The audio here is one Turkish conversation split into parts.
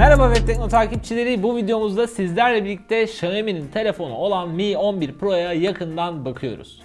Merhaba Web takipçileri. Bu videomuzda sizlerle birlikte Xiaomi'nin telefonu olan Mi 11 Pro'ya yakından bakıyoruz.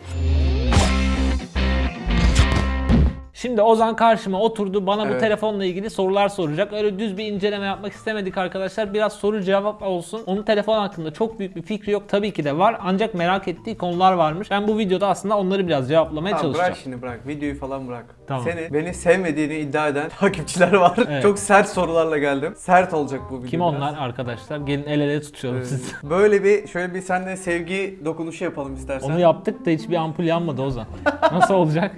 Şimdi Ozan karşıma oturdu. Bana bu Evet. telefonla ilgili sorular soracak. Öyle düz bir inceleme yapmak istemedik arkadaşlar. Biraz soru cevap olsun. Onun telefon hakkında çok büyük bir fikri yok. Tabii ki de var. Ancak merak ettiği konular varmış. Ben bu videoda aslında onları biraz cevaplamaya Tamam, çalışacağım. bırak şimdi bırak. Videoyu falan bırak. Tamam. Seni beni sevmediğini iddia eden takipçiler var. Evet. Çok sert sorularla geldim. Sert olacak bu video Kim biraz. onlar arkadaşlar? Gelin el ele tutuyorum Ee, sizi. Böyle bir şöyle bir seninle sevgi dokunuşu yapalım istersen. Onu yaptık da hiçbir ampul yanmadı Ozan. Nasıl olacak?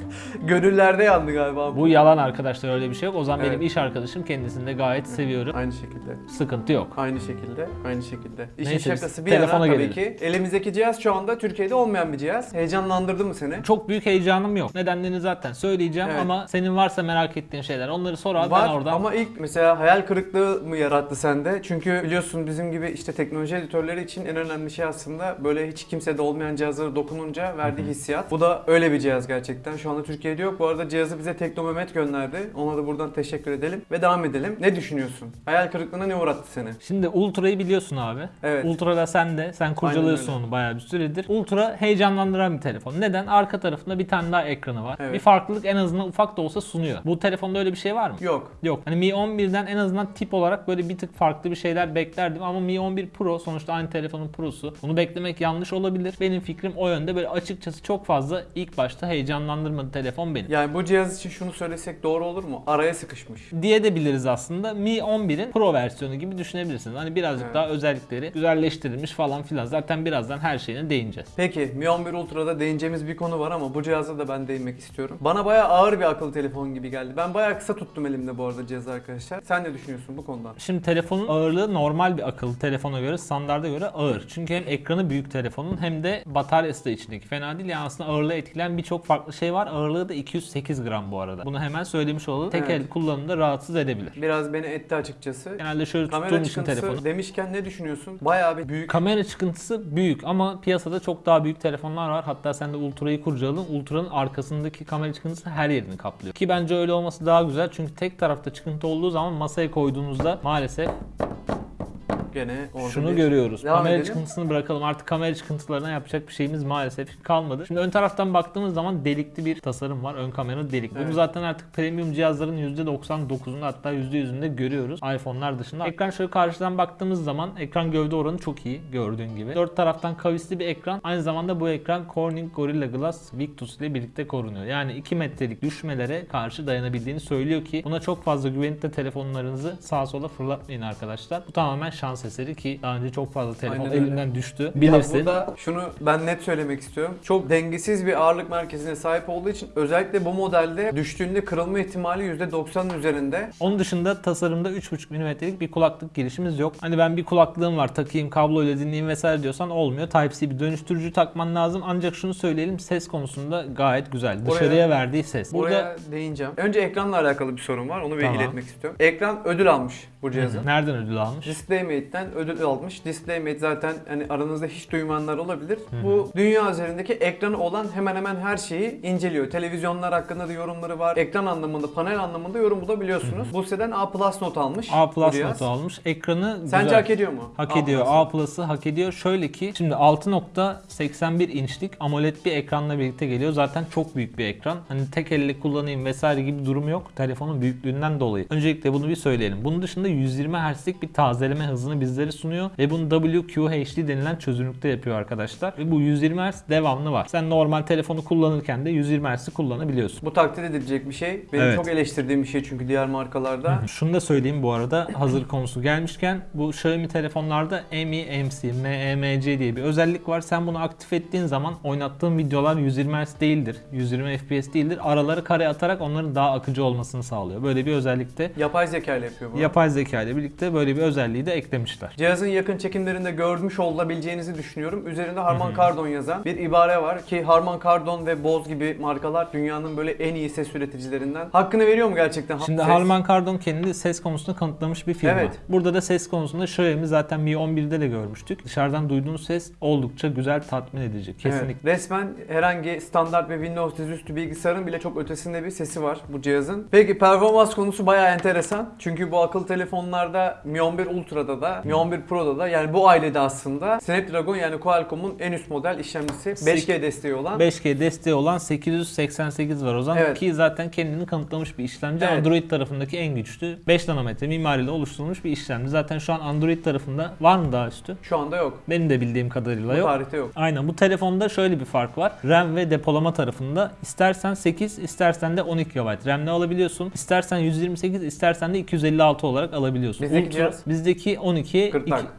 Gönüllerde yandı galiba. Bu yalan arkadaşlar öyle bir şey yok. Ozan benim Evet. iş arkadaşım. Kendisini de gayet seviyorum. Aynı şekilde. Sıkıntı yok. Aynı şekilde. Aynı şekilde. İşin Neyse, biz şakası bir telefona yana tabii gelelim. ki. Elimizdeki cihaz şu anda Türkiye'de olmayan bir cihaz. Heyecanlandırdı mı seni? Çok büyük heyecanım yok. Nedenlerini zaten söyleyeceğim Evet. ama senin varsa merak ettiğin şeyler onları sor abi Var ben oradan. ama ilk mesela hayal kırıklığı mı yarattı sende? Çünkü biliyorsun bizim gibi işte teknoloji editörleri için en önemli şey aslında böyle hiç kimsede olmayan cihazlara dokununca verdiği hissiyat. Bu da öyle bir cihaz gerçekten. Şu anda Türkiye'de yok. Bu arada cihazı bize Tekno Mehmet gönderdi. Ona da buradan teşekkür edelim ve devam edelim. Ne düşünüyorsun? Hayal kırıklığına ne uğrattı seni? Şimdi Ultra'yı biliyorsun abi. Evet. Ultra da sen de. Sen kurcalıyorsun onu bayağı bir süredir. Ultra heyecanlandıran bir telefon. Neden? Arka tarafında bir tane daha ekranı var. Evet. Bir farklılık en azından ufak da olsa sunuyor. Bu telefonda öyle bir şey var mı? Yok. Yok. Hani Mi 11'den en azından tip olarak böyle bir tık farklı bir şeyler beklerdim ama Mi 11 Pro sonuçta aynı telefonun Pro'su. Bunu beklemek yanlış olabilir. Benim fikrim o yönde. Böyle açıkçası çok fazla ilk başta heyecanlandırmadı telefon benim. Yani bu cihaz için şunu söylesek doğru olur mu? Araya sıkışmış. diye de biliriz aslında. Mi 11'in Pro versiyonu gibi düşünebilirsiniz. Hani birazcık Evet. daha özellikleri güzelleştirilmiş falan filan. Zaten birazdan her şeyine değineceğiz. Peki Mi 11 Ultra'da değineceğimiz bir konu var ama bu cihaza da ben değinmek istiyorum. Bana bayağı ağır bir akıllı telefon gibi geldi. Ben bayağı kısa tuttum elimde bu arada cihazı arkadaşlar. Sen ne düşünüyorsun bu konudan? Şimdi telefonun ağırlığı normal bir akıllı telefona göre, standarda göre ağır. Çünkü hem ekranı büyük telefonun hem de bataryası da içindeki. Fena değil yani aslında ağırlığı etkileyen birçok farklı şey var. Ağırlığı da 208 gram bu arada. Bunu hemen söylemiş olalım. Tek Evet. el kullanımda rahatsız edebilir. Biraz beni etti açıkçası. Genelde şöyle Kamera tuttuğum için telefonu. demişken ne düşünüyorsun? Bayağı bir büyük. Kamera çıkıntısı büyük ama piyasada çok daha büyük telefonlar var. Hatta sen de Ultra'yı kurcaladın. Ultra'nın arkasındaki kamera çıkıntısı her yerini kaplıyor. Ki bence öyle olması daha güzel. Çünkü tek tarafta çıkıntı olduğu zaman masaya koyduğunuzda maalesef Gene orada şunu bir- görüyoruz. Devam kamera edelim. çıkıntısını bırakalım. Artık kamera çıkıntılarına yapacak bir şeyimiz maalesef kalmadı. Şimdi ön taraftan baktığımız zaman delikli bir tasarım var. Ön kamera delik. Bunu Evet. zaten artık premium cihazların %99'unda hatta %100'ünde görüyoruz. iPhone'lar dışında. Ekran şöyle karşıdan baktığımız zaman ekran gövde oranı çok iyi gördüğün gibi. Dört taraftan kavisli bir ekran. Aynı zamanda bu ekran Corning Gorilla Glass Victus ile birlikte korunuyor. Yani 2 metrelik düşmelere karşı dayanabildiğini söylüyor ki buna çok fazla güvenip de telefonlarınızı sağa sola fırlatmayın arkadaşlar. Bu tamamen şans eseri ki daha önce çok fazla telefon Aynen öyle. elimden düştü. Ya Bilirsin. burada şunu ben net söylemek istiyorum. Çok dengesiz bir ağırlık merkezine sahip olduğu için özellikle bu modelde düştüğünde kırılma ihtimali %90'ın üzerinde. Onun dışında tasarımda 3.5 mm'lik bir kulaklık girişimiz yok. Hani ben bir kulaklığım var takayım kabloyla dinleyeyim vesaire diyorsan olmuyor. Type-C bir dönüştürücü takman lazım. Ancak şunu söyleyelim ses konusunda gayet güzel. Buraya- Dışarıya verdiği ses. Burada Buraya değineceğim. Önce ekranla alakalı bir sorun var. Onu bir Tamam. iletmek istiyorum. Ekran ödül almış bu cihazın. nereden ödül almış? DisplayMate'den ödül almış. DisplayMate zaten hani aranızda hiç duymayanlar olabilir. Bu dünya üzerindeki ekranı olan hemen hemen her şeyi inceliyor. Televizyonlar hakkında da yorumları var. Ekran anlamında, panel anlamında yorum bulabiliyorsunuz. Bu siteden A not almış. A notu almış. Ekranı Sence güzel. hak ediyor mu? Hak ediyor. Plus'ı? A Plus'ı hak ediyor. Şöyle ki şimdi 6.81 inçlik AMOLED bir ekranla birlikte geliyor. Zaten çok büyük bir ekran. Hani tek elle kullanayım vesaire gibi durum yok. Telefonun büyüklüğünden dolayı. Öncelikle bunu bir söyleyelim. Bunun dışında 120 Hz'lik bir tazeleme hızını bizlere sunuyor ve bunu WQHD denilen çözünürlükte yapıyor arkadaşlar. Ve bu 120 Hz devamlı var. Sen normal telefonu kullanırken de 120 Hz'i kullanabiliyorsun. Bu takdir edilecek bir şey. Benim Evet. çok eleştirdiğim bir şey çünkü diğer markalarda. Şunu da söyleyeyim bu arada hazır konusu gelmişken bu Xiaomi telefonlarda MeMC, MEMC diye bir özellik var. Sen bunu aktif ettiğin zaman oynattığın videolar 120 Hz değildir. 120 FPS değildir. Araları kare atarak onların daha akıcı olmasını sağlıyor. Böyle bir özellik de Yapay zeka ile yapıyor bunu. yapay zeka ile birlikte böyle bir özelliği de eklemişler. Cihazın yakın çekimlerinde görmüş olabileceğinizi düşünüyorum. Üzerinde Harman Kardon yazan bir ibare var ki Harman Kardon ve Bose gibi markalar dünyanın böyle en iyi ses üreticilerinden. Hakkını veriyor mu gerçekten? Şimdi Ses- Harman Kardon kendi ses konusunda kanıtlamış bir firma. Evet. Burada da ses konusunda Xiaomi zaten Mi 11'de de görmüştük. Dışarıdan duyduğunuz ses oldukça güzel tatmin edici. Kesinlikle. Evet. Resmen herhangi standart ve Windows dizüstü bilgisayarın bile çok ötesinde bir sesi var bu cihazın. Peki performans konusu bayağı enteresan. Çünkü bu akıllı telefon telefonlarda Mi 11 Ultra'da da Mi 11 Pro'da da yani bu ailede aslında Snapdragon yani Qualcomm'un en üst model işlemcisi 5G desteği olan 5G desteği olan 888 var o zaman Evet. ki zaten kendini kanıtlamış bir işlemci. Evet. Android tarafındaki en güçlü 5 nanometre mimariyle oluşturulmuş bir işlemci. Zaten şu an Android tarafında var mı daha üstü? şu anda yok. Benim de bildiğim kadarıyla Bu yok. tarihte yok. Aynen bu telefonda şöyle bir fark var. RAM ve depolama tarafında istersen 8 istersen de 12 GB RAM'le alabiliyorsun. İstersen 128 istersen de 256 olarak alabiliyorsun. Bizdeki cihaz? bizdeki 12 Gırtlak. iki-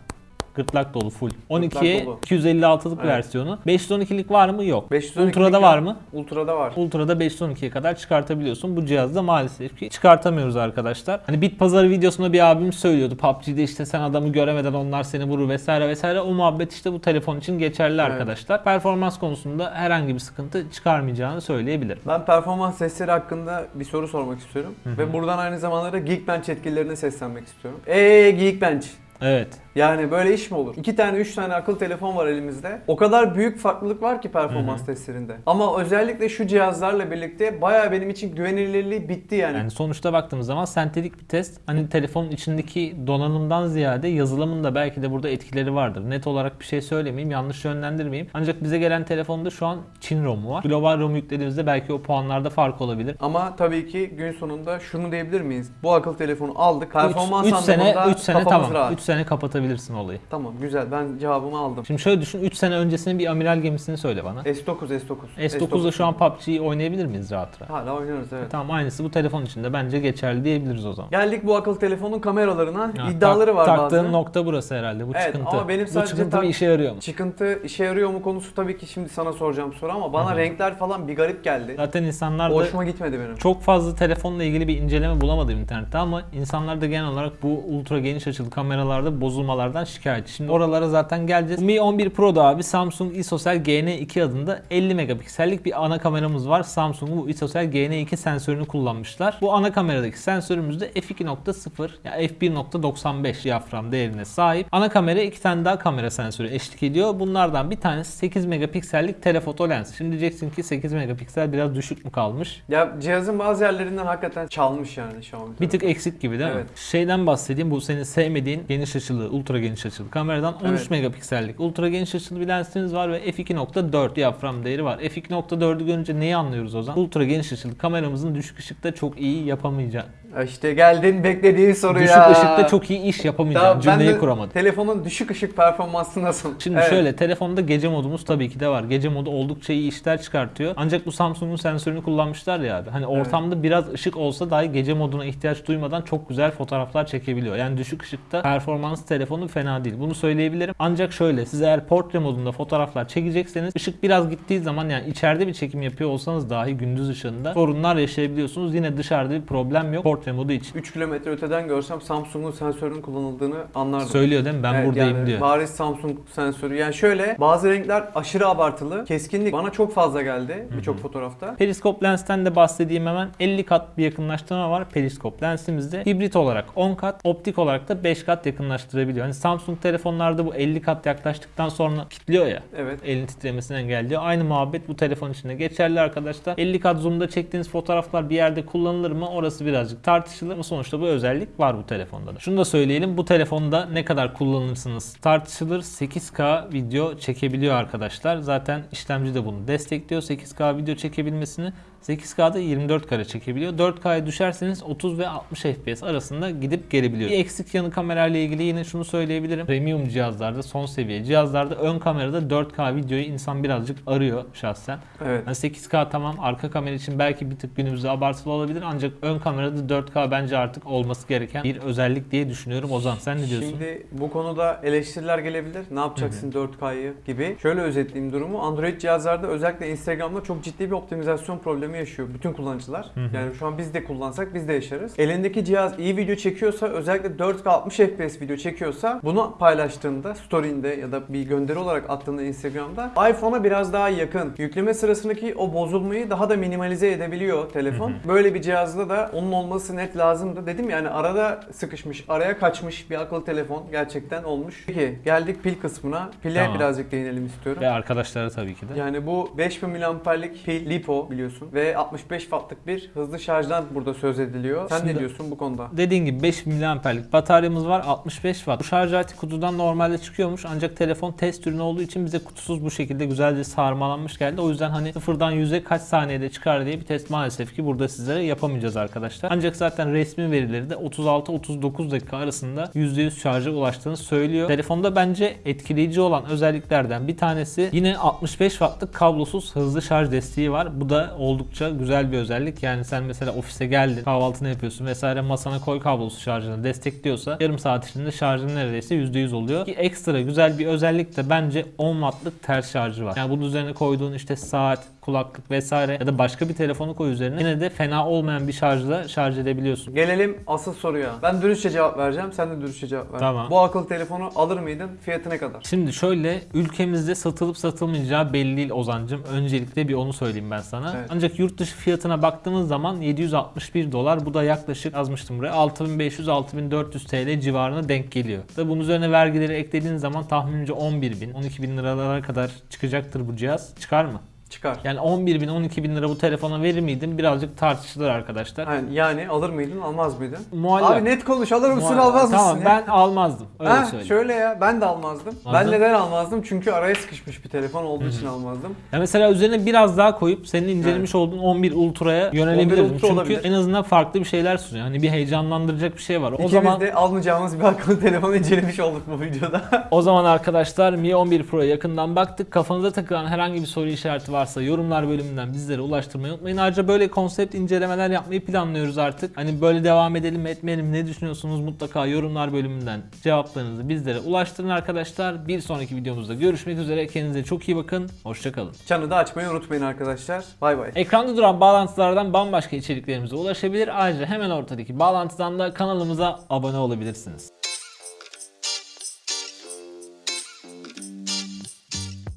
gırtlak dolu full. 12'ye dolu. 256'lık Evet. versiyonu. 512'lik var mı? Yok. 512'lik Ultra'da var mı? Ultra'da var. Ultra'da 512'ye kadar çıkartabiliyorsun. Bu cihazda maalesef ki çıkartamıyoruz arkadaşlar. Hani bit pazarı videosunda bir abim söylüyordu. PUBG'de işte sen adamı göremeden onlar seni vurur vesaire vesaire. O muhabbet işte bu telefon için geçerli Evet. arkadaşlar. Performans konusunda herhangi bir sıkıntı çıkarmayacağını söyleyebilirim. Ben performans testleri hakkında bir soru sormak istiyorum. Ve buradan aynı zamanda da Geekbench yetkililerine seslenmek istiyorum. Eee Geekbench. Evet. Yani böyle iş mi olur? İki tane, üç tane akıllı telefon var elimizde. O kadar büyük farklılık var ki performans testlerinde. Ama özellikle şu cihazlarla birlikte bayağı benim için güvenilirliği bitti yani. Yani sonuçta baktığımız zaman sentetik bir test. Hani telefonun içindeki donanımdan ziyade yazılımın da belki de burada etkileri vardır. Net olarak bir şey söylemeyeyim, yanlış yönlendirmeyeyim. Ancak bize gelen telefonda şu an Çin ROM'u var. Global ROM yüklediğimizde belki o puanlarda fark olabilir. Ama tabii ki gün sonunda şunu diyebilir miyiz? Bu akıllı telefonu aldık. Performans 3 sene anlamında 3 sene kafamız tamam. rahat. 3 sene kapatabilirsin olayı. Tamam güzel ben cevabımı aldım. Şimdi şöyle düşün 3 sene öncesinin bir amiral gemisini söyle bana. S9 S9. S9'da şu an PUBG'yi oynayabilir miyiz rahat rahat? Hala oynuyoruz evet. Tamam aynısı bu telefon için de bence geçerli diyebiliriz o zaman. Geldik bu akıllı telefonun kameralarına. Ya, İddiaları tak- var Taktığın bazı. nokta burası herhalde. Bu Evet, çıkıntı. ama benim bu sadece çıkıntı tak- işe yarıyor mu? Çıkıntı işe yarıyor mu konusu tabii ki şimdi sana soracağım soru ama bana renkler falan bir garip geldi. Zaten insanlar da Hoşuma gitmedi benim. çok fazla telefonla ilgili bir inceleme bulamadım internette ama insanlar da genel olarak bu ultra geniş açılı kameralarda bozulmalardan şikayetçi. Şimdi oralara zaten geleceğiz. Mi 11 Pro'da abi Samsung ISOCELL GN2 adında 50 megapiksellik bir ana kameramız var. Samsung'un bu ISOCELL GN2 sensörünü kullanmışlar. Bu ana kameradaki sensörümüz de f2.0 ya f1.95 diyafram değerine sahip. Ana kamera iki tane daha kamera sensörü eşlik ediyor. Bunlardan bir tanesi 8 megapiksellik telefoto lens. Şimdi diyeceksin ki 8 megapiksel biraz düşük mü kalmış? Ya cihazın bazı yerlerinden hakikaten çalmış yani Xiaomi. Bir tık eksik gibi değil mi? Evet. Şeyden bahsedeyim bu senin sevmediğin geniş açılı, ultra geniş açılı kameradan 13 Evet. megapiksellik ultra geniş açılı bir lensiniz var ve f2.4 diyafram değeri var. f2.4'ü görünce neyi anlıyoruz o zaman? Ultra geniş açılı kameramızın düşük ışıkta çok iyi yapamayacağı. İşte geldin beklediğin soru Düşük ışıkta çok iyi iş yapamayacağım Tamam, ben cümleyi de kuramadım. Telefonun düşük ışık performansı nasıl? Şimdi Evet. şöyle telefonda gece modumuz tabii ki de var. Gece modu oldukça iyi işler çıkartıyor. Ancak bu Samsung'un sensörünü kullanmışlar ya abi. Hani ortamda biraz ışık olsa dahi gece moduna ihtiyaç duymadan çok güzel fotoğraflar çekebiliyor. Yani düşük ışıkta performans telefonu fena değil. Bunu söyleyebilirim. Ancak şöyle siz eğer portre modunda fotoğraflar çekecekseniz ışık biraz gittiği zaman yani içeride bir çekim yapıyor olsanız dahi gündüz ışığında sorunlar yaşayabiliyorsunuz. Yine dışarıda bir problem yok portre modu için. 3 kilometre öteden görsem Samsung'un sensörünün kullanıldığını anlardım. Söylüyor değil mi? Ben Evet, buradayım yani diyor. Bariz Samsung sensörü. Yani şöyle bazı renkler aşırı abartılı. Keskinlik bana çok fazla geldi birçok fotoğrafta. Periskop lensten de bahsedeyim hemen. 50 kat bir yakınlaştırma var periskop lensimizde. Hibrit olarak 10 kat, optik olarak da 5 kat yakınlaştırabiliyor. Hani Samsung telefonlarda bu 50 kat yaklaştıktan sonra kilitliyor ya. Evet. Elin titremesini engelliyor. Aynı muhabbet bu telefon için de geçerli arkadaşlar. 50 kat zoom'da çektiğiniz fotoğraflar bir yerde kullanılır mı? Orası birazcık tartışılır ama sonuçta bu özellik var bu telefonda da. Şunu da söyleyelim. Bu telefonda ne kadar kullanırsınız tartışılır. 8K video çekebiliyor arkadaşlar. Zaten işlemci de bunu destekliyor. 8K video çekebilmesini 8K'da 24 kare çekebiliyor. 4K'ya düşerseniz 30 ve 60 FPS arasında gidip gelebiliyor. Bir eksik yanı kamerayla ilgili yine şunu söyleyebilirim. Premium cihazlarda, son seviye cihazlarda ön kamerada 4K videoyu insan birazcık arıyor şahsen. Evet. Yani 8K tamam arka kamera için belki bir tık günümüzde abartılı olabilir ancak ön kamerada 4K bence artık olması gereken bir özellik diye düşünüyorum. Ozan sen ne diyorsun? Şimdi bu konuda eleştiriler gelebilir. Ne yapacaksın 4K'yı gibi. Şöyle özetleyeyim durumu. Android cihazlarda özellikle Instagram'da çok ciddi bir optimizasyon problemi yaşıyor bütün kullanıcılar. Yani şu an biz de kullansak biz de yaşarız. Elindeki cihaz iyi video çekiyorsa özellikle 4K 60 FPS video çekiyorsa bunu paylaştığında story'inde ya da bir gönderi olarak attığında Instagram'da iPhone'a biraz daha yakın. Yükleme sırasındaki o bozulmayı daha da minimalize edebiliyor telefon. Böyle bir cihazda da onun olması net lazımdı. Dedim yani arada sıkışmış, araya kaçmış bir akıllı telefon gerçekten olmuş. Peki geldik pil kısmına. Pile Tamam. birazcık değinelim istiyorum. Ve arkadaşlara tabii ki de. Yani bu 5000 mAh'lik pil LiPo biliyorsun ve 65 wattlık bir hızlı şarjdan burada söz ediliyor. Sen Şimdi- ne diyorsun bu konuda? Dediğim gibi 5 miliamperlik bataryamız var 65 watt. Bu şarj aleti kutudan normalde çıkıyormuş ancak telefon test ürünü olduğu için bize kutusuz bu şekilde güzelce sarmalanmış geldi. O yüzden hani sıfırdan 100'e kaç saniyede çıkar diye bir test maalesef ki burada sizlere yapamayacağız arkadaşlar. Ancak zaten resmi verileri de 36-39 dakika arasında %100 şarja ulaştığını söylüyor. Telefonda bence etkileyici olan özelliklerden bir tanesi yine 65 wattlık kablosuz hızlı şarj desteği var. Bu da oldukça güzel bir özellik. Yani sen mesela ofise geldin, kahvaltını yapıyorsun vesaire masana koy kablosuz şarjını destekliyorsa yarım saat içinde şarjın neredeyse %100 oluyor. Ki ekstra güzel bir özellik de bence 10 wattlık ters şarjı var. Yani bunun üzerine koyduğun işte saat, kulaklık vesaire ya da başka bir telefonu koy üzerine yine de fena olmayan bir şarjla şarj edebiliyorsun. Gelelim asıl soruya. Ben dürüstçe cevap vereceğim. Sen de dürüstçe cevap ver. Tamam. Bu akıllı telefonu alır mıydın? Fiyatı ne kadar? Şimdi şöyle ülkemizde satılıp satılmayacağı belli değil Ozancım. Öncelikle bir onu söyleyeyim ben sana. Evet. Ancak yurt dışı fiyatına baktığımız zaman 761 dolar. Bu da yaklaşık yazmıştım buraya 6500-6400 TL civarına denk geliyor. Tabi bunun üzerine vergileri eklediğin zaman tahminimce 11 bin, 12 bin liralara kadar çıkacaktır bu cihaz. Çıkar mı? Çıkar. Yani 11 bin, 12 bin lira bu telefona verir miydim? Birazcık tartışılır arkadaşlar. Yani, yani alır mıydın, almaz mıydın? Muallak. Abi net konuş, alır mısın, Muallak. almaz Tamam mısın? ya? ben almazdım. Öyle Ha, söyleyeyim. şöyle ya ben de almazdım. Ben Aldın. neden almazdım? Çünkü araya sıkışmış bir telefon olduğu için almazdım. Ya mesela üzerine biraz daha koyup senin incelemiş olduğun 11 Ultra'ya yönelebilirdim. 11 Ultra Çünkü olabilir. en azından farklı bir şeyler sunuyor. Hani bir heyecanlandıracak bir şey var. O İkimiz zaman de almayacağımız bir akıllı telefonu incelemiş olduk bu videoda. o zaman arkadaşlar Mi 11 Pro'ya yakından baktık. Kafanıza takılan herhangi bir soru işareti varsa yorumlar bölümünden bizlere ulaştırmayı unutmayın. Ayrıca böyle konsept incelemeler yapmayı planlıyoruz artık. Hani böyle devam edelim etmeyelim ne düşünüyorsunuz mutlaka yorumlar bölümünden cevaplarınızı bizlere ulaştırın arkadaşlar. Bir sonraki videomuzda görüşmek üzere. Kendinize çok iyi bakın. Hoşçakalın. Çanı da açmayı unutmayın arkadaşlar. Bay bay. Ekranda duran bağlantılardan bambaşka içeriklerimize ulaşabilir. Ayrıca hemen ortadaki bağlantıdan da kanalımıza abone olabilirsiniz.